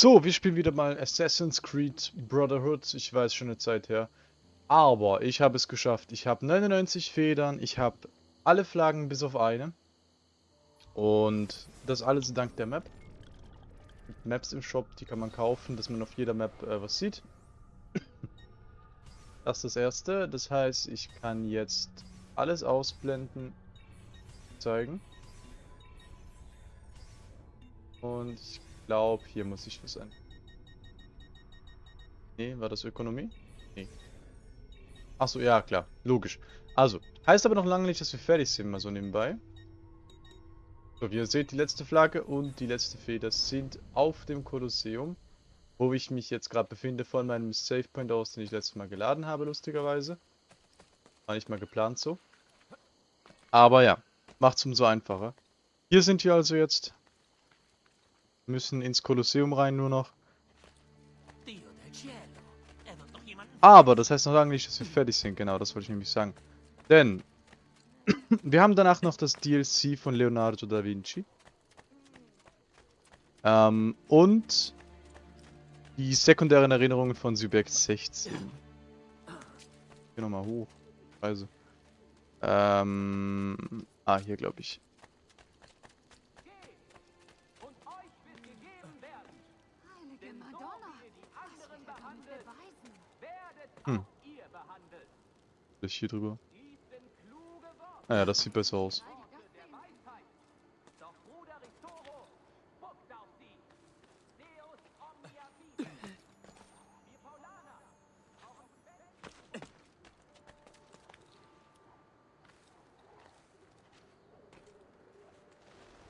So, wir spielen wieder mal Assassin's Creed Brotherhood. Ich weiß schon eine Zeit her. Aber ich habe es geschafft. Ich habe 99 Federn. Ich habe alle Flaggen bis auf eine. Und das alles dank der Map. Maps im Shop, die kann man kaufen, dass man auf jeder Map äh, was sieht. das ist das erste. Das heißt, ich kann jetzt alles ausblenden, zeigen. Und ich glaube, hier muss ich was an. Nee, war das Ökonomie? Nee. Achso, ja, klar. Logisch. Also, heißt aber noch lange nicht, dass wir fertig sind, mal so nebenbei. So, wie ihr seht, die letzte Flagge und die letzte Feder sind auf dem Kolosseum, wo ich mich jetzt gerade befinde, von meinem Savepoint aus, den ich letztes Mal geladen habe, lustigerweise. War nicht mal geplant so. Aber ja, macht's umso einfacher. Hier sind wir also jetzt müssen ins Kolosseum rein nur noch. Aber das heißt noch lange nicht, dass wir fertig sind. Genau, das wollte ich nämlich sagen. Denn wir haben danach noch das DLC von Leonardo da Vinci. Ähm, und die sekundären Erinnerungen von Subjekt 16. Hier nochmal hoch. Also. Ähm, ah, hier glaube ich. Hm. Ich hier drüber. Naja, das sieht besser aus.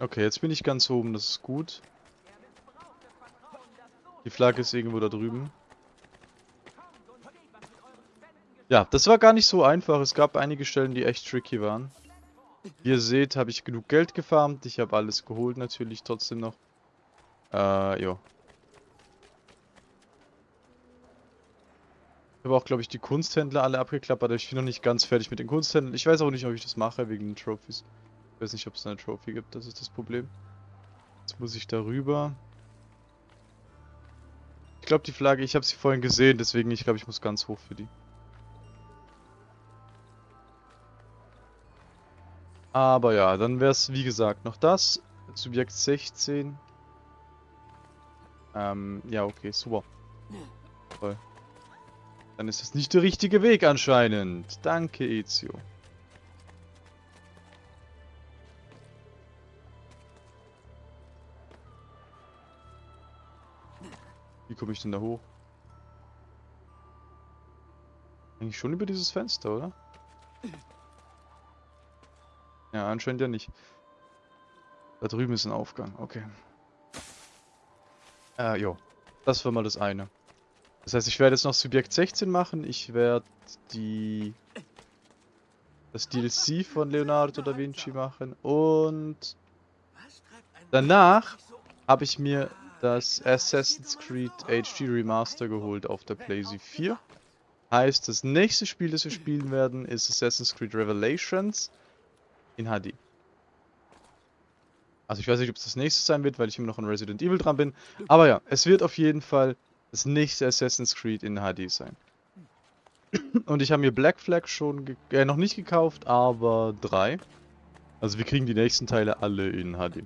Okay, jetzt bin ich ganz oben, das ist gut. Die Flagge ist irgendwo da drüben. Ja, das war gar nicht so einfach. Es gab einige Stellen, die echt tricky waren. Wie ihr seht, habe ich genug Geld gefarmt. Ich habe alles geholt natürlich trotzdem noch. Äh, jo. Ich habe auch, glaube ich, die Kunsthändler alle abgeklappert. Ich bin noch nicht ganz fertig mit den Kunsthändlern. Ich weiß auch nicht, ob ich das mache wegen den Trophies. Ich weiß nicht, ob es eine Trophy gibt. Das ist das Problem. Jetzt muss ich darüber. Ich glaube, die Flagge, ich habe sie vorhin gesehen. Deswegen, ich glaube, ich muss ganz hoch für die. Aber ja, dann wäre es wie gesagt noch das. Subjekt 16. Ähm, ja, okay, super. Toll. Dann ist das nicht der richtige Weg anscheinend. Danke, Ezio. Wie komme ich denn da hoch? Eigentlich schon über dieses Fenster, oder? Ja, anscheinend ja nicht. Da drüben ist ein Aufgang, okay. Äh, jo. Das war mal das eine. Das heißt, ich werde jetzt noch Subjekt 16 machen. Ich werde die... Das DLC von Leonardo da Vinci machen. Und... Danach habe ich mir das Assassin's Creed HD Remaster geholt auf der PlayStation 4. Heißt, das nächste Spiel, das wir spielen werden, ist Assassin's Creed Revelations in HD. Also ich weiß nicht, ob es das nächste sein wird, weil ich immer noch an Resident Evil dran bin. Aber ja, es wird auf jeden Fall das nächste Assassin's Creed in HD sein. Und ich habe mir Black Flag schon äh, noch nicht gekauft, aber drei. Also wir kriegen die nächsten Teile alle in HD.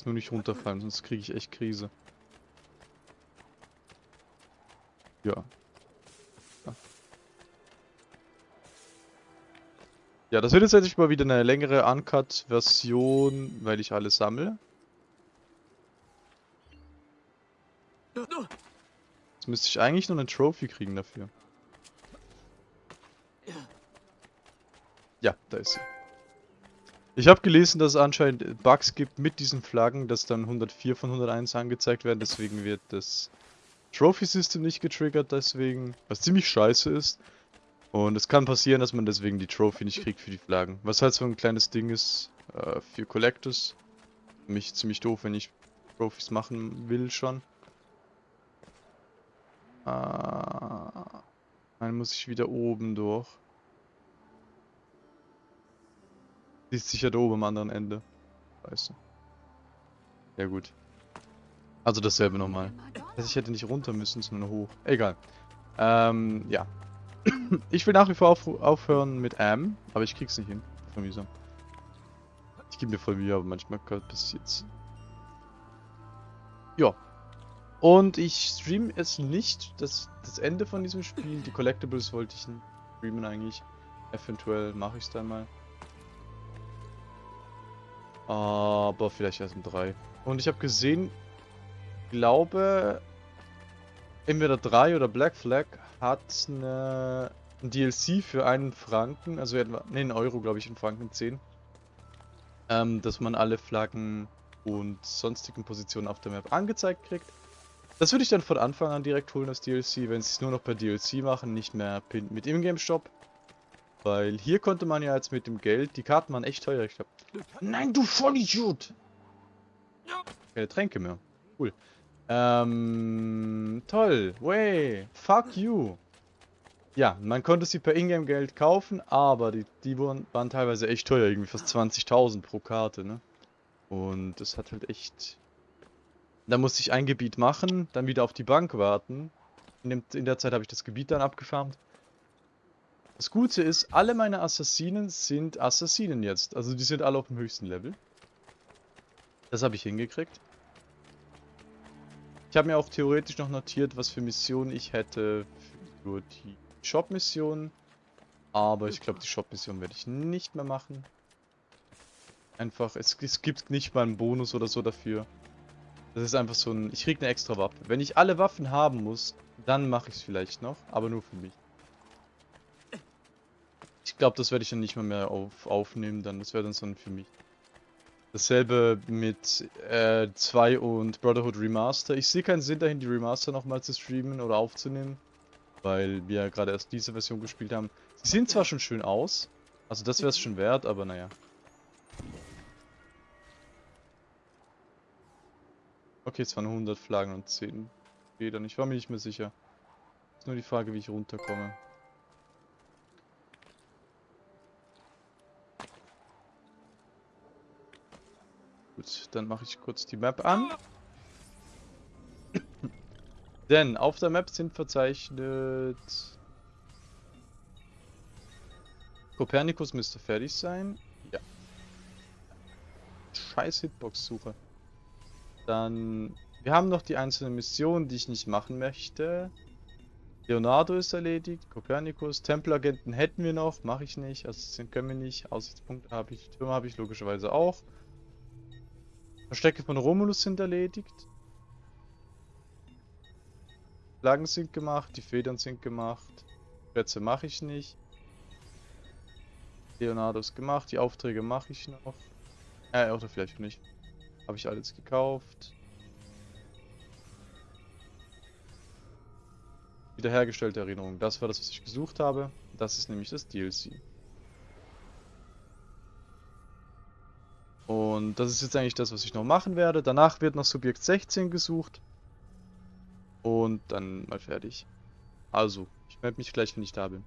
Jetzt nur nicht runterfallen, sonst kriege ich echt Krise. Ja. Ja, das wird jetzt endlich mal wieder eine längere Uncut-Version, weil ich alles sammle. Jetzt müsste ich eigentlich nur eine Trophy kriegen dafür. Ja, da ist sie. Ich habe gelesen, dass es anscheinend Bugs gibt mit diesen Flaggen, dass dann 104 von 101 angezeigt werden, deswegen wird das Trophy-System nicht getriggert, deswegen, was ziemlich scheiße ist. Und es kann passieren, dass man deswegen die Trophy nicht kriegt für die Flaggen. Was halt so ein kleines Ding ist äh, für Collectors. Für mich ziemlich doof, wenn ich Trophies machen will schon. Ah, dann muss ich wieder oben durch. Die ist sicher da oben am anderen Ende. Scheiße. Ja gut. Also dasselbe nochmal. Also ich hätte nicht runter müssen, sondern hoch. Egal. Ähm, ja. ich will nach wie vor auf, aufhören mit Am, aber ich krieg's nicht hin. Von mir so. Ich gebe mir voll Mühe, aber manchmal passiert's. Ja. Und ich stream es nicht, das, das Ende von diesem Spiel. Die Collectibles wollte ich streamen eigentlich. Eventuell mache ich es dann mal. Aber vielleicht erst um drei. Und ich habe gesehen, glaube, entweder 3 oder Black Flag hat eine, ein DLC für einen Franken, also etwa, ne, einen Euro, glaube ich, in Franken 10. Ähm, dass man alle Flaggen und sonstigen Positionen auf der Map angezeigt kriegt. Das würde ich dann von Anfang an direkt holen, das DLC, wenn sie es nur noch per DLC machen, nicht mehr mit Ingame Shop. Weil hier konnte man ja jetzt mit dem Geld, die Karten waren echt teuer, ich glaube. Nein, du Vollidiot! Keine Tränke mehr. Cool. Ähm, toll. Way. Fuck you. Ja, man konnte sie per Ingame-Geld kaufen, aber die, die waren, waren teilweise echt teuer, irgendwie fast 20.000 pro Karte, ne? Und das hat halt echt... Da musste ich ein Gebiet machen, dann wieder auf die Bank warten. In, dem, in der Zeit habe ich das Gebiet dann abgefarmt. Das Gute ist, alle meine Assassinen sind Assassinen jetzt. Also die sind alle auf dem höchsten Level. Das habe ich hingekriegt. Ich habe mir auch theoretisch noch notiert, was für Missionen ich hätte für die Shop-Mission. Aber ich glaube, die Shop-Mission werde ich nicht mehr machen. Einfach, es, es gibt nicht mal einen Bonus oder so dafür. Das ist einfach so ein, ich kriege eine extra Waffe. Wenn ich alle Waffen haben muss, dann mache ich es vielleicht noch, aber nur für mich. Glaube, das werde ich dann nicht mehr, mehr auf, aufnehmen, dann das wäre dann so für mich. Dasselbe mit 2 äh, und Brotherhood Remaster. Ich sehe keinen Sinn dahin, die Remaster nochmal zu streamen oder aufzunehmen. Weil wir gerade erst diese Version gespielt haben. Sie sehen zwar schon schön aus. Also das wäre es schon wert, aber naja. Okay, es waren 100 Flaggen und 10 Federn. Ich war mir nicht mehr sicher. Ist nur die Frage, wie ich runterkomme. Gut, dann mache ich kurz die Map an. Denn auf der Map sind verzeichnet... Kopernikus müsste fertig sein. Ja. Scheiß Hitbox-Suche. Dann... Wir haben noch die einzelnen Missionen, die ich nicht machen möchte. Leonardo ist erledigt, Kopernikus, Tempelagenten hätten wir noch, mache ich nicht, also können wir nicht, Aussichtspunkte habe ich, Türme habe ich logischerweise auch. Verstecke von Romulus sind erledigt. Flaggen sind gemacht, die Federn sind gemacht. Schätze mache ich nicht. Leonardo ist gemacht, die Aufträge mache ich noch. Äh, oder vielleicht nicht. Habe ich alles gekauft. Wiederhergestellte Erinnerung. Das war das, was ich gesucht habe. Das ist nämlich das DLC. Und das ist jetzt eigentlich das, was ich noch machen werde. Danach wird noch Subjekt 16 gesucht. Und dann mal fertig. Also, ich melde mich gleich, wenn ich da bin.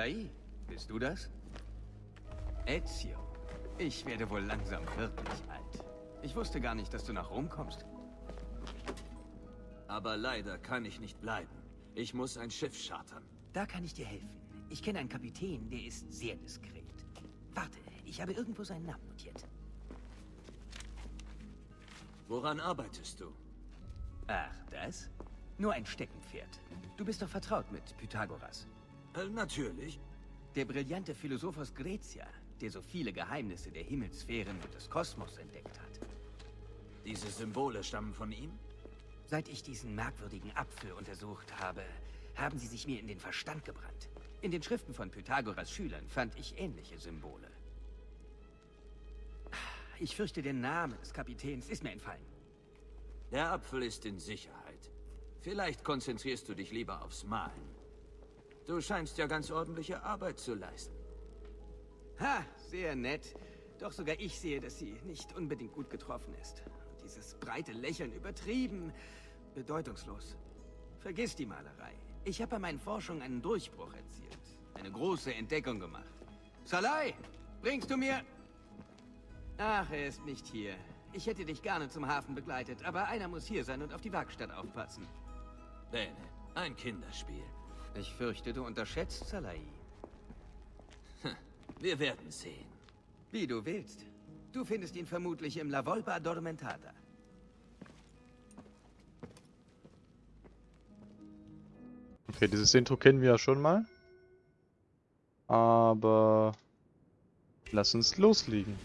Salai, bist du das? Ezio, ich werde wohl langsam wirklich alt. Ich wusste gar nicht, dass du nach Rom kommst. Aber leider kann ich nicht bleiben. Ich muss ein Schiff chartern. Da kann ich dir helfen. Ich kenne einen Kapitän, der ist sehr diskret. Warte, ich habe irgendwo seinen Namen notiert. Woran arbeitest du? Ach, das? Nur ein Steckenpferd. Du bist doch vertraut mit Pythagoras. Äh, natürlich. Der brillante Philosoph aus Grecia, der so viele Geheimnisse der Himmelssphären und des Kosmos entdeckt hat. Diese Symbole stammen von ihm? Seit ich diesen merkwürdigen Apfel untersucht habe, haben sie sich mir in den Verstand gebrannt. In den Schriften von Pythagoras Schülern fand ich ähnliche Symbole. Ich fürchte, der Name des Kapitäns ist mir entfallen. Der Apfel ist in Sicherheit. Vielleicht konzentrierst du dich lieber aufs Malen. Du scheinst ja ganz ordentliche Arbeit zu leisten. Ha, sehr nett. Doch sogar ich sehe, dass sie nicht unbedingt gut getroffen ist. Und dieses breite Lächeln übertrieben, bedeutungslos. Vergiss die Malerei. Ich habe bei meinen Forschungen einen Durchbruch erzielt. Eine große Entdeckung gemacht. Salai, bringst du mir... Ach, er ist nicht hier. Ich hätte dich gerne zum Hafen begleitet, aber einer muss hier sein und auf die Werkstatt aufpassen. Bene, ein Kinderspiel. Ich fürchte, du unterschätzt Salai. Wir werden sehen. Wie du willst. Du findest ihn vermutlich im La Volpa Addormentata. Okay, dieses Intro kennen wir ja schon mal. Aber... Lass uns loslegen.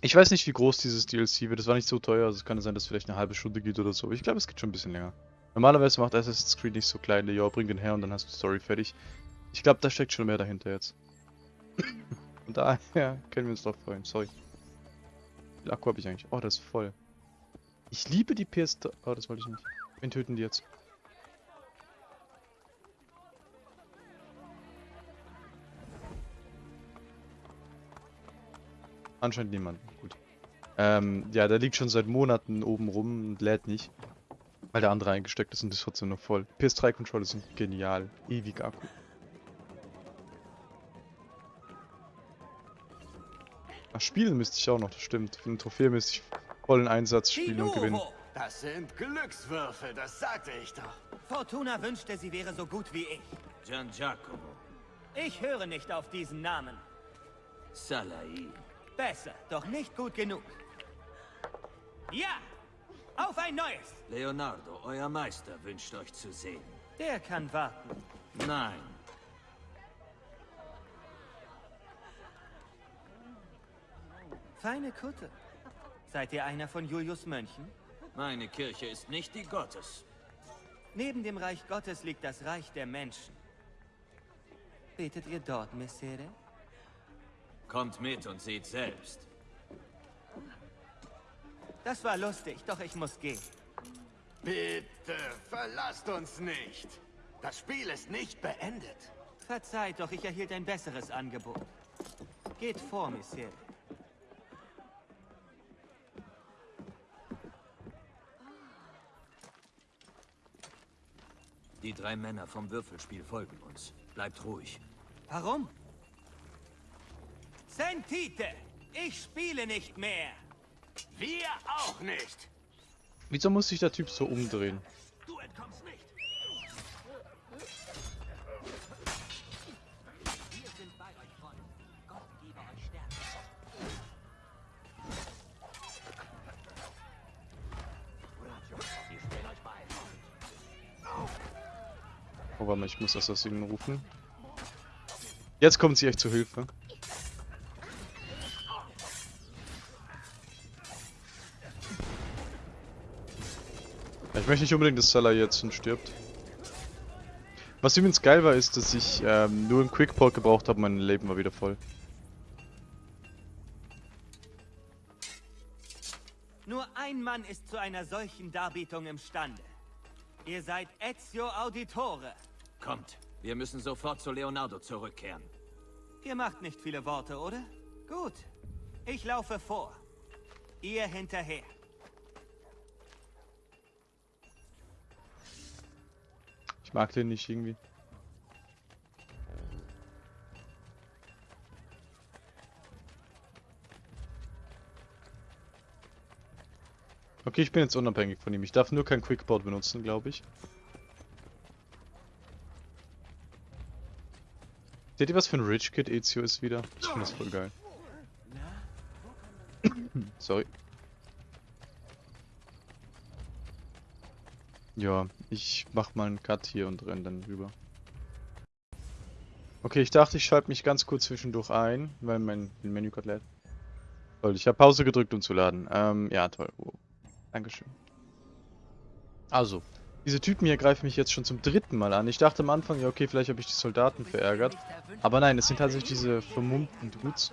Ich weiß nicht, wie groß dieses DLC wird. Das war nicht so teuer. Also es kann sein, dass es vielleicht eine halbe Stunde geht oder so. Aber ich glaube, es geht schon ein bisschen länger. Normalerweise macht Assassin's Creed nicht so kleine. Ja, bring den her und dann hast du die Story fertig. Ich glaube, da steckt schon mehr dahinter jetzt. und daher können wir uns drauf freuen. Sorry. Wie viel Akku habe ich eigentlich? Oh, das ist voll. Ich liebe die PS... Oh, das wollte ich nicht. Wen töten die jetzt? Anscheinend niemanden. Gut. Ähm, ja, der liegt schon seit Monaten oben rum und lädt nicht. Weil der andere eingesteckt ist und ist trotzdem noch voll. PS3-Controller sind genial. Ewig Akku. Ach, spielen müsste ich auch noch, das stimmt. Für eine Trophäe müsste ich vollen Einsatz spielen und gewinnen. Das sind Glückswürfel, das sagte ich doch. Fortuna wünschte, sie wäre so gut wie ich. Gian Giacomo. Ich höre nicht auf diesen Namen. Salai. Besser, doch nicht gut genug. Ja! Auf ein neues! Leonardo, euer Meister wünscht euch zu sehen. Der kann warten. Nein. Feine Kutte. Seid ihr einer von Julius Mönchen? Meine Kirche ist nicht die Gottes. Neben dem Reich Gottes liegt das Reich der Menschen. Betet ihr dort, Messere? Kommt mit und seht selbst. Das war lustig, doch ich muss gehen. Bitte, verlasst uns nicht. Das Spiel ist nicht beendet. Verzeiht, doch ich erhielt ein besseres Angebot. Geht vor, Messere. Die drei Männer vom Würfelspiel folgen uns. Bleibt ruhig. Warum? Sentite! Ich spiele nicht mehr! Wir auch nicht. Wieso muss sich der Typ so umdrehen? Du entkommst nicht. Wir sind bei euch, Freunde. Gott gebe euch Stärke. Oh, warte mal, ich muss Assassinen rufen. Jetzt kommt sie echt zu Hilfe. Möchte nicht unbedingt, dass Salah jetzt stirbt. Was übrigens geil war, ist, dass ich ähm, nur einen Quickport gebraucht habe, mein Leben war wieder voll. Nur ein Mann ist zu einer solchen Darbietung imstande. Ihr seid Ezio Auditore. Kommt. Wir müssen sofort zu Leonardo zurückkehren. Ihr macht nicht viele Worte, oder? Gut. Ich laufe vor. Ihr hinterher. Ich mag den nicht irgendwie. Okay, ich bin jetzt unabhängig von ihm. Ich darf nur kein Quickboard benutzen, glaube ich. Seht ihr, was für ein Rich Kid Ezio ist wieder? Ich finde das voll geil. Sorry. Ja, ich mach mal einen Cut hier und renn dann rüber. Okay, ich dachte, ich schalte mich ganz kurz zwischendurch ein, weil mein Menü gerade lädt. Toll, ich habe Pause gedrückt, um zu laden. Ähm, ja, toll. Oh. Dankeschön. Also, diese Typen hier greifen mich jetzt schon zum dritten Mal an. Ich dachte am Anfang, ja okay, vielleicht habe ich die Soldaten verärgert. Aber nein, es sind tatsächlich diese vermummten Dudes.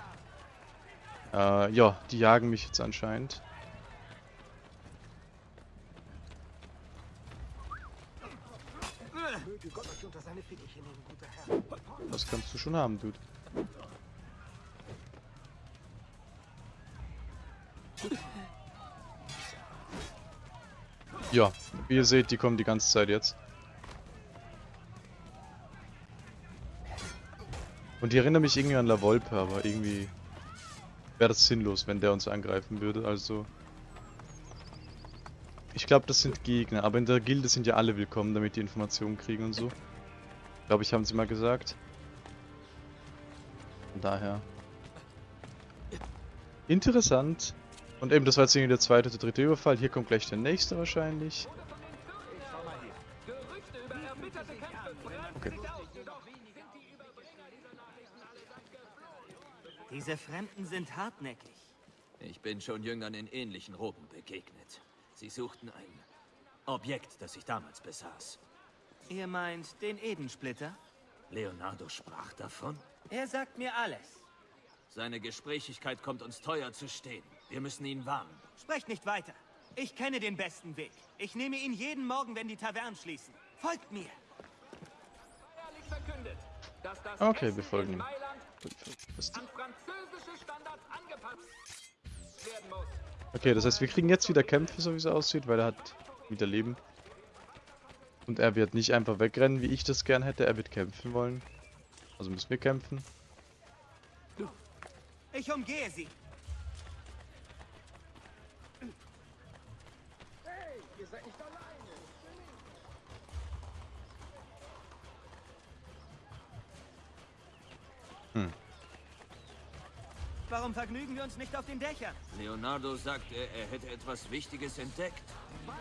Äh, ja, die jagen mich jetzt anscheinend. Das kannst du schon haben, Dude. Ja, wie ihr seht, die kommen die ganze Zeit jetzt. Und die erinnern mich irgendwie an La Volpe, aber irgendwie wäre das sinnlos, wenn der uns angreifen würde, also... Ich glaube, das sind Gegner, aber in der Gilde sind ja alle willkommen, damit die Informationen kriegen und so. Glaube ich, haben sie mal gesagt. Von daher. Interessant. Und eben, das war jetzt irgendwie der zweite oder dritte Überfall. Hier kommt gleich der nächste wahrscheinlich. Okay. Diese Fremden sind hartnäckig. Ich bin schon Jüngern in ähnlichen Roben begegnet. Sie suchten ein Objekt, das ich damals besaß. Ihr meint den Edensplitter? Leonardo sprach davon. Er sagt mir alles. Seine Gesprächigkeit kommt uns teuer zu stehen. Wir müssen ihn warnen. Sprecht nicht weiter. Ich kenne den besten Weg. Ich nehme ihn jeden Morgen, wenn die Tavernen schließen. Folgt mir. Okay, wir folgen ihm. Okay, das heißt, wir kriegen jetzt wieder Kämpfe, so wie es aussieht, weil er hat wieder Leben. Und er wird nicht einfach wegrennen, wie ich das gern hätte. Er wird kämpfen wollen. Also müssen wir kämpfen. Ich umgehe sie. Warum vergnügen wir uns nicht auf den Dächern? Leonardo sagte, er hätte etwas Wichtiges entdeckt.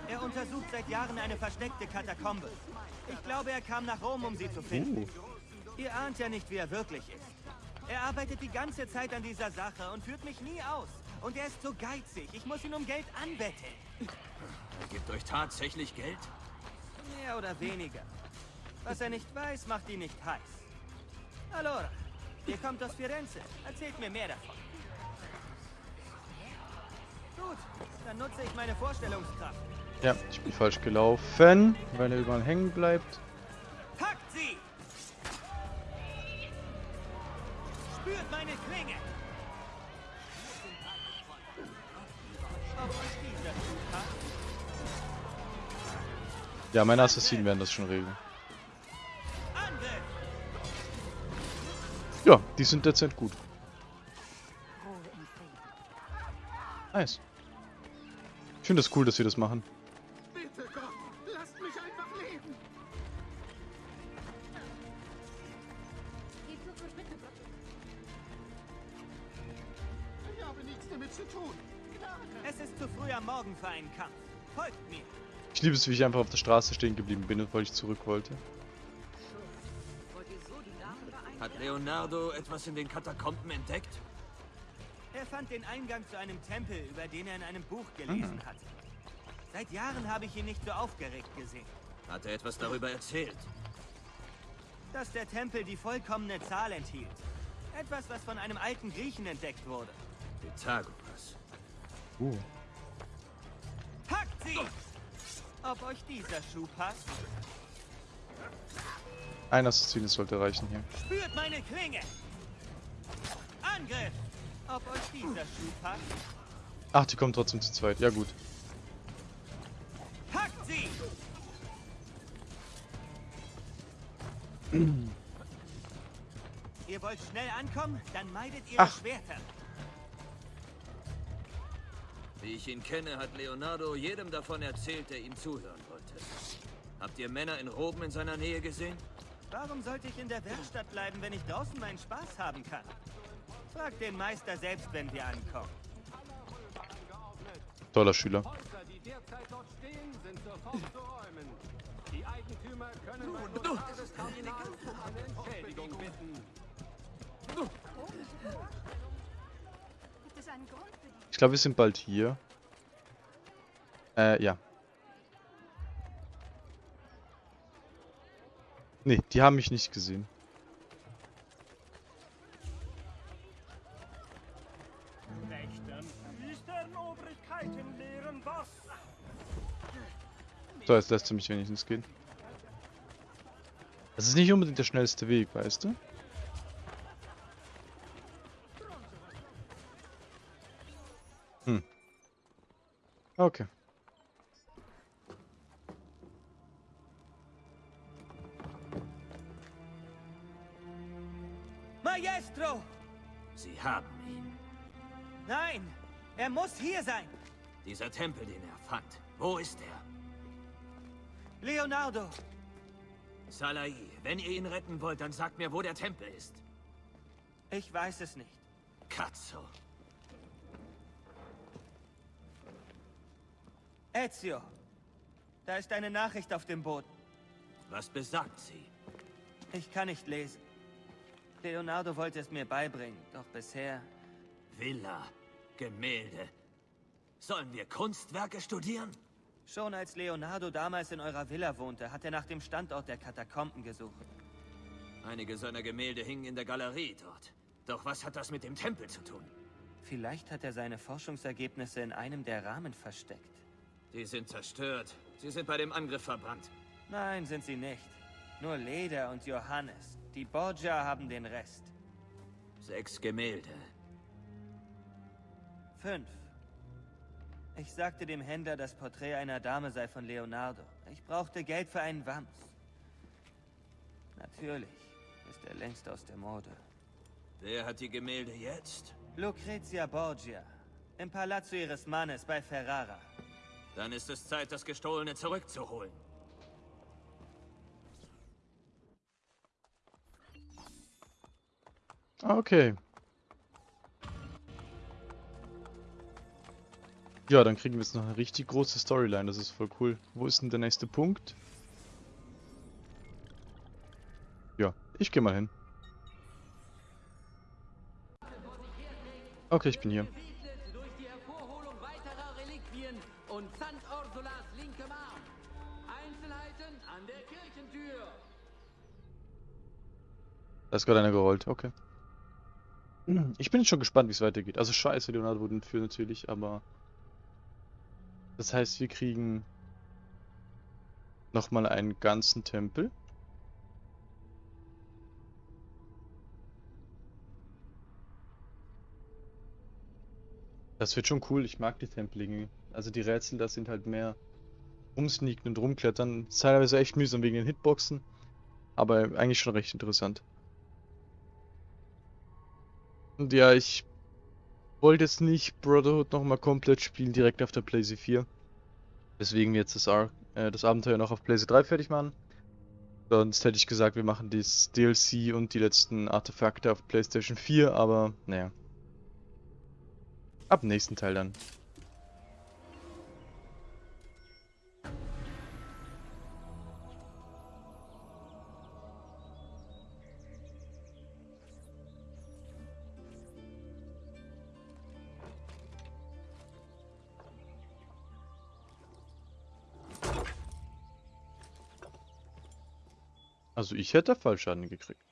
Er untersucht seit Jahren eine versteckte Katakombe. Ich glaube, er kam nach Rom, um sie zu finden. Uh. Ihr ahnt ja nicht, wie er wirklich ist. Er arbeitet die ganze Zeit an dieser Sache und führt mich nie aus. Und er ist so geizig. Ich muss ihn um Geld anbetteln. Er gibt euch tatsächlich Geld? Mehr oder weniger. Was er nicht weiß, macht ihn nicht heiß. Allora, ihr kommt aus Firenze. Erzählt mir mehr davon. Gut, dann nutze ich meine Vorstellungskraft. Ja, ich bin falsch gelaufen, weil er überall hängen bleibt. Packt sie! Spürt meine Klinge! Ja, meine Assassinen werden das schon regeln. Ja, die sind dezent gut. Nice. Ich finde es das cool, dass wir das machen. Bitte Gott, lasst mich einfach leben. Ich habe nichts damit zu tun. Es ist zu früh am Morgen für einen Kampf. Folgt mir! Ich liebe es, wie ich einfach auf der Straße stehen geblieben bin, weil ich zurück wollte. Hat Leonardo etwas in den Katakomben entdeckt? Er fand den Eingang zu einem Tempel, über den er in einem Buch gelesen hatte. Seit Jahren habe ich ihn nicht so aufgeregt gesehen. Hat er etwas darüber erzählt? Dass der Tempel die vollkommene Zahl enthielt. Etwas, was von einem alten Griechen entdeckt wurde. Pythagoras. Uh. Packt sie! Ob euch dieser Schuh passt? Ein Assassin sollte reichen hier. Spürt meine Klinge! Angriff! Ob euch dieser Schuh passt? Ach, die kommen trotzdem zu zweit. Ja gut. Packt sie! Ihr wollt schnell ankommen? Dann meidet ihre Ach. Schwerter. Wie ich ihn kenne, hat Leonardo jedem davon erzählt, der ihm zuhören wollte. Habt ihr Männer in Roben in seiner Nähe gesehen? Warum sollte ich in der Werkstatt bleiben, wenn ich draußen meinen Spaß haben kann? Frag den Meister selbst, wenn wir ankommen. Toller Schüler. Ich glaube, wir sind bald hier. Äh, ja. Nee, die haben mich nicht gesehen. So, jetzt lässt du mich wenigstens gehen. Das ist nicht unbedingt der schnellste Weg, weißt du? Hm. Okay. Maestro! Sie haben ihn. Nein! Er muss hier sein! Dieser Tempel, den er fand. Wo ist er? Leonardo! Salai, wenn ihr ihn retten wollt, dann sagt mir, wo der Tempel ist. Ich weiß es nicht. Katzo. Ezio! Da ist eine Nachricht auf dem Boden. Was besagt sie? Ich kann nicht lesen. Leonardo wollte es mir beibringen, doch bisher... Villa. Gemälde. Sollen wir Kunstwerke studieren? Schon als Leonardo damals in eurer Villa wohnte, hat er nach dem Standort der Katakomben gesucht. Einige seiner Gemälde hingen in der Galerie dort. Doch was hat das mit dem Tempel zu tun? Vielleicht hat er seine Forschungsergebnisse in einem der Rahmen versteckt. Die sind zerstört. Sie sind bei dem Angriff verbrannt. Nein, sind sie nicht. Nur Leder und Johannes. Die Borgia haben den Rest. Sechs Gemälde. Fünf. Ich sagte dem Händler, das Porträt einer Dame sei von Leonardo. Ich brauchte Geld für einen Wams. Natürlich ist er längst aus der Mode. Wer hat die Gemälde jetzt? Lucrezia Borgia. Im Palazzo ihres Mannes bei Ferrara. Dann ist es Zeit, das Gestohlene zurückzuholen. Okay. Ja, dann kriegen wir jetzt noch eine richtig große Storyline. Das ist voll cool. Wo ist denn der nächste Punkt? Ja, ich gehe mal hin. Okay, ich bin hier. Da ist gerade einer gerollt, okay. Ich bin jetzt schon gespannt, wie es weitergeht. Also scheiße, Leonardo wurde entführt natürlich, aber... Das heißt, wir kriegen... Nochmal einen ganzen Tempel. Das wird schon cool, ich mag die Tempelinge. Also die Rätsel, das sind halt mehr rumsneaken und rumklettern. Ist teilweise echt mühsam wegen den Hitboxen. Aber eigentlich schon recht interessant. Und ja, ich wollte jetzt nicht Brotherhood nochmal komplett spielen, direkt auf der PlayStation 4. Deswegen jetzt das, Ar äh, das Abenteuer noch auf PlayStation 3 fertig machen. Sonst hätte ich gesagt, wir machen das DLC und die letzten Artefakte auf PlayStation 4, aber naja. Ab nächsten Teil dann. Also ich hätte Fallschaden gekriegt.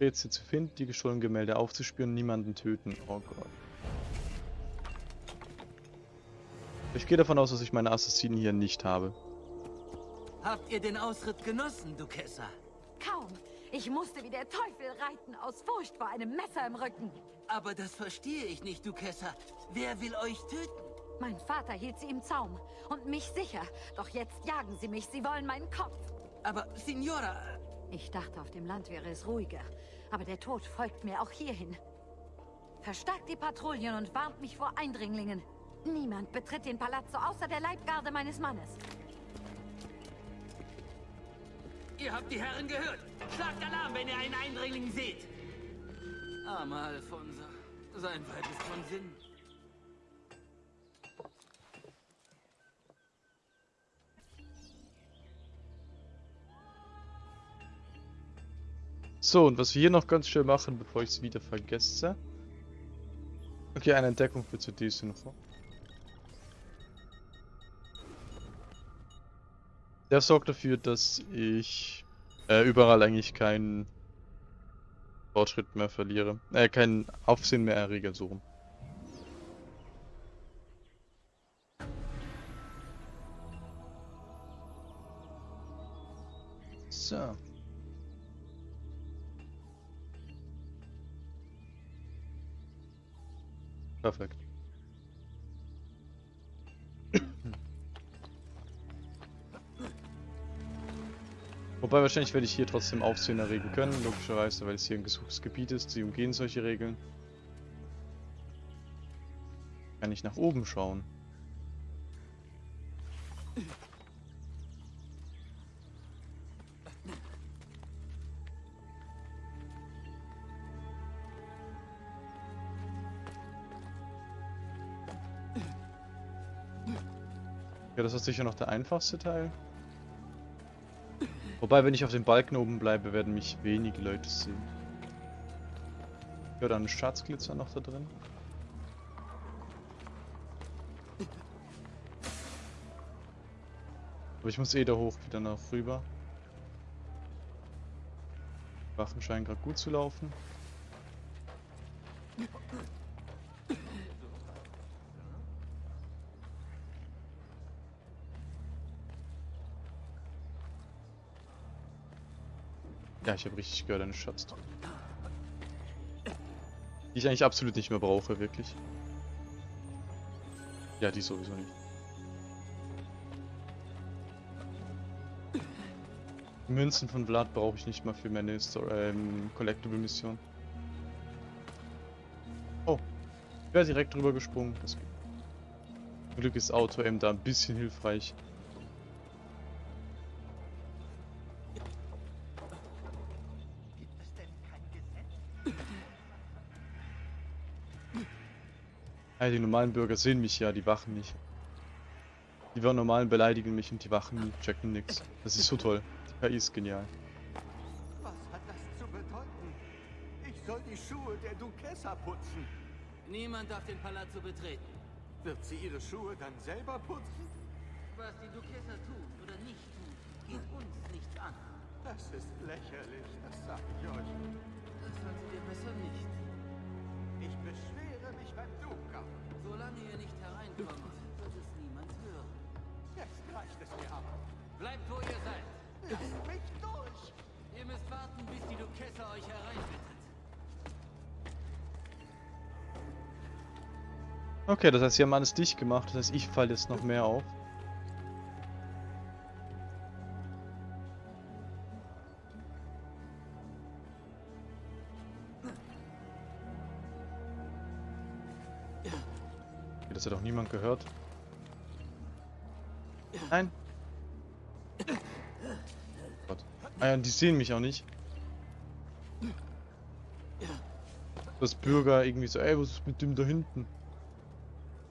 Rätsel zu finden, die gestohlenen Gemälde aufzuspüren, niemanden töten. Oh Gott. Ich gehe davon aus, dass ich meine Assassinen hier nicht habe. Habt ihr den Ausritt genossen, Duquesa? Kaum. Ich musste wie der Teufel reiten, aus Furcht vor einem Messer im Rücken. Aber das verstehe ich nicht, Duquesa. Wer will euch töten? Mein Vater hielt sie im Zaum und mich sicher. Doch jetzt jagen sie mich, sie wollen meinen Kopf. Aber, Signora... Ich dachte, auf dem Land wäre es ruhiger. Aber der Tod folgt mir auch hierhin. Verstärkt die Patrouillen und warnt mich vor Eindringlingen. Niemand betritt den Palazzo außer der Leibgarde meines Mannes. Ihr habt die Herren gehört. Schlagt Alarm, wenn ihr einen Eindringling seht. Armer Alfonso. Sein Weib ist von Sinn. So, und was wir hier noch ganz schnell machen, bevor ich es wieder vergesse. Okay, eine Entdeckung für CD-Synchro. Der sorgt dafür, dass ich äh, überall eigentlich keinen Fortschritt mehr verliere. Äh, keinen Aufsehen mehr errege, so rum. So. Perfekt. Wobei wahrscheinlich werde ich hier trotzdem Aufsehen erregen können, logischerweise, weil es hier ein gesuchtes Gebiet ist. Sie umgehen solche Regeln. Kann ich nach oben schauen. Das ist sicher noch der einfachste Teil. Wobei, wenn ich auf dem Balken oben bleibe, werden mich wenige Leute sehen. Ja, dann Schatzglitzer noch da drin. Aber ich muss eh da hoch wieder nach rüber. Waffen scheinen gerade gut zu laufen. Ich habe richtig gehört, eine Schatztruhe. Die ich eigentlich absolut nicht mehr brauche, wirklich. Ja, die sowieso nicht. Münzen von Vlad brauche ich nicht mal für meine ähm, Collectible Mission. Oh, ich wäre direkt drüber gesprungen. Das Glück ist Auto M da ein bisschen hilfreich. Ja, die normalen Bürger sehen mich ja, die Wachen nicht. Die normalen beleidigen mich und die Wachen checken nix. Das ist so toll. Die KI ist genial. Was hat das zu bedeuten? Ich soll die Schuhe der Duquesa putzen. Niemand darf den Palazzo betreten. Wird sie ihre Schuhe dann selber putzen? Was die Duquesa tut oder nicht tut, geht uns nichts an. Das ist lächerlich, das sag ich euch. Das solltet ihr besser nicht. Ich beschwere. Solange ihr nicht hereinkommt, wird es niemand hören. Jetzt reicht es mir aber. Bleibt, wo ihr seid. Lasst mich durch! Ihr müsst warten, bis die Duquesa euch hereinbittet. Okay, das heißt, sie haben alles dicht gemacht. Das heißt, ich falle jetzt noch mehr auf. Niemand gehört. Nein. Gott. Ah ja, die sehen mich auch nicht. Das Bürger irgendwie so, ey, was ist mit dem da hinten?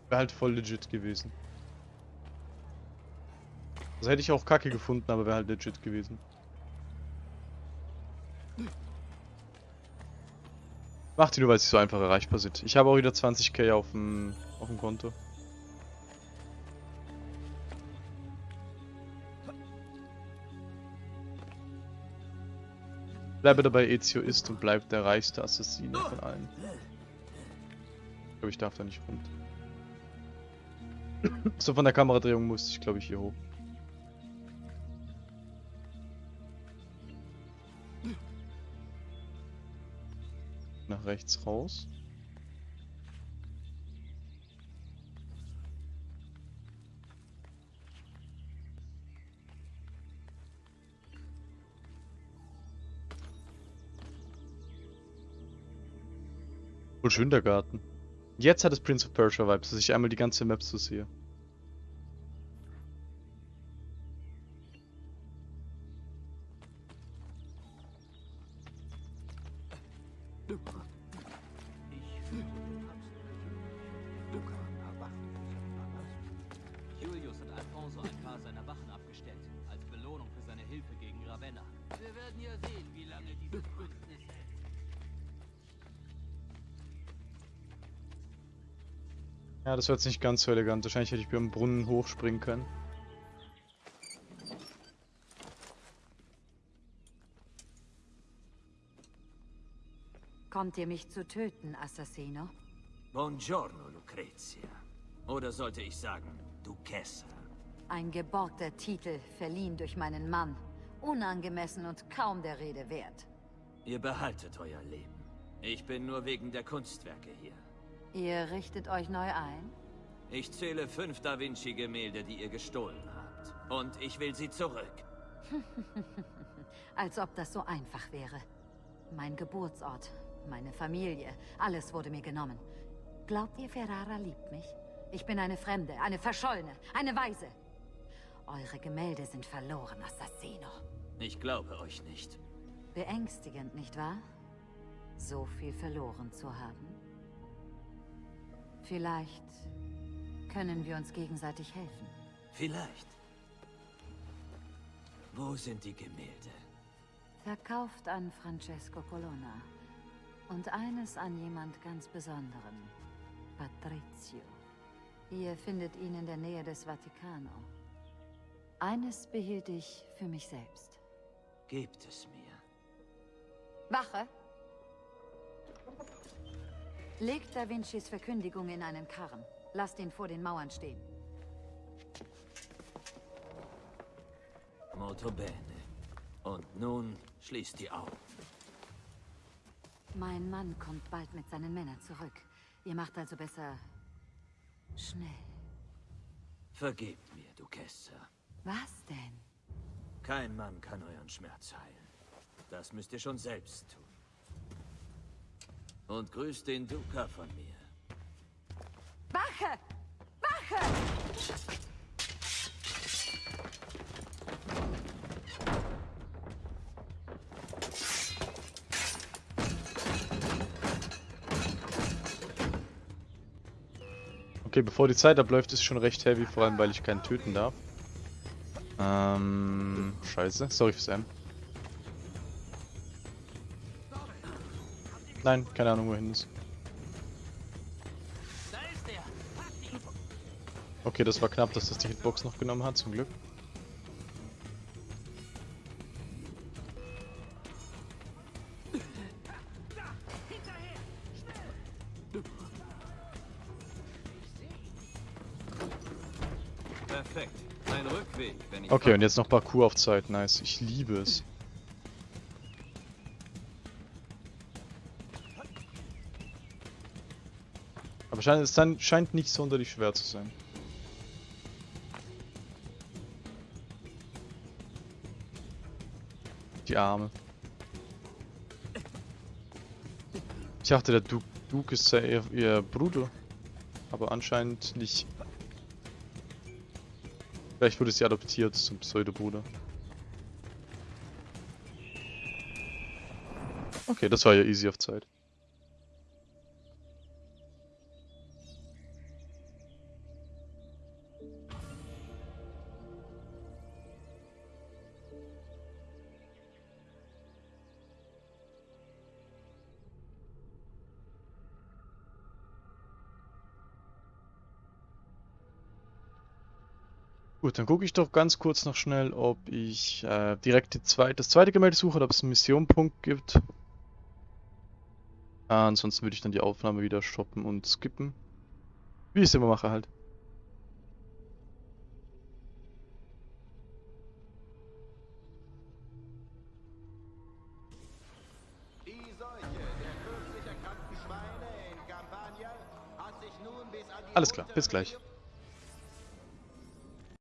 Wäre halt voll legit gewesen. Das hätte ich auch kacke gefunden, aber wäre halt legit gewesen. Macht die nur, weil sie so einfach erreichbar sind. Ich habe auch wieder 20k auf dem, auf dem Konto. Bleibe dabei, Ezio ist und bleibt der reichste Assassine von allen. Ich glaube, ich darf da nicht rund. So von der Kameradrehung musste ich, glaube ich, hier hoch. Nach rechts raus. Voll schön der Garten. Jetzt hat es Prince of Persia Vibes, dass ich einmal die ganze Map so sehe. Das war jetzt nicht ganz so elegant. Wahrscheinlich hätte ich beim Brunnen hochspringen können. Kommt ihr mich zu töten, Assassino? Buongiorno, Lucrezia. Oder sollte ich sagen, Duchessa. Ein geborgter Titel, verliehen durch meinen Mann. Unangemessen und kaum der Rede wert. Ihr behaltet euer Leben. Ich bin nur wegen der Kunstwerke hier. Ihr richtet euch neu ein? Ich zähle fünf Da Vinci-Gemälde, die ihr gestohlen habt. Und ich will sie zurück. Als ob das so einfach wäre. Mein Geburtsort, meine Familie, alles wurde mir genommen. Glaubt ihr, Ferrara liebt mich? Ich bin eine Fremde, eine Verschollene, eine Weise. Eure Gemälde sind verloren, Assassino. Ich glaube euch nicht. Beängstigend, nicht wahr? So viel verloren zu haben. Vielleicht können wir uns gegenseitig helfen. Vielleicht. Wo sind die Gemälde? Verkauft an Francesco Colonna. Und eines an jemand ganz Besonderen. Patrizio. Ihr findet ihn in der Nähe des Vaticano. Eines behielt ich für mich selbst. Gebt es mir. Wache! Legt Da Vincis Verkündigung in einen Karren. Lasst ihn vor den Mauern stehen. Molto bene. Und nun schließt die Augen. Mein Mann kommt bald mit seinen Männern zurück. Ihr macht also besser... schnell. Vergebt mir, Duchessa. Was denn? Kein Mann kann euren Schmerz heilen. Das müsst ihr schon selbst tun. Und grüßt den Duca von mir. Wache! Wache! Okay, bevor die Zeit abläuft, ist schon recht heavy, vor allem weil ich keinen töten darf. Ähm, scheiße. Sorry fürs M. Nein, keine Ahnung wohin ist. Okay, das war knapp, dass das die Hitbox noch genommen hat, zum Glück. Okay, und jetzt noch Parkour auf Zeit. Nice. Ich liebe es. Aber scheint, es scheint nicht sonderlich schwer zu sein. Die Arme. Ich dachte, der Du- Duke ist ihr, ihr Bruder. Aber anscheinend nicht. Vielleicht wurde sie adoptiert zum Pseudobruder. Okay, das war ja easy auf Zeit. Gut, dann gucke ich doch ganz kurz noch schnell, ob ich äh, direkt die zweit das zweite Gemälde suche oder ob es einen Missionpunkt gibt. Ah, ansonsten würde ich dann die Aufnahme wieder stoppen und skippen. Wie ich es immer mache halt. Alles klar, bis gleich.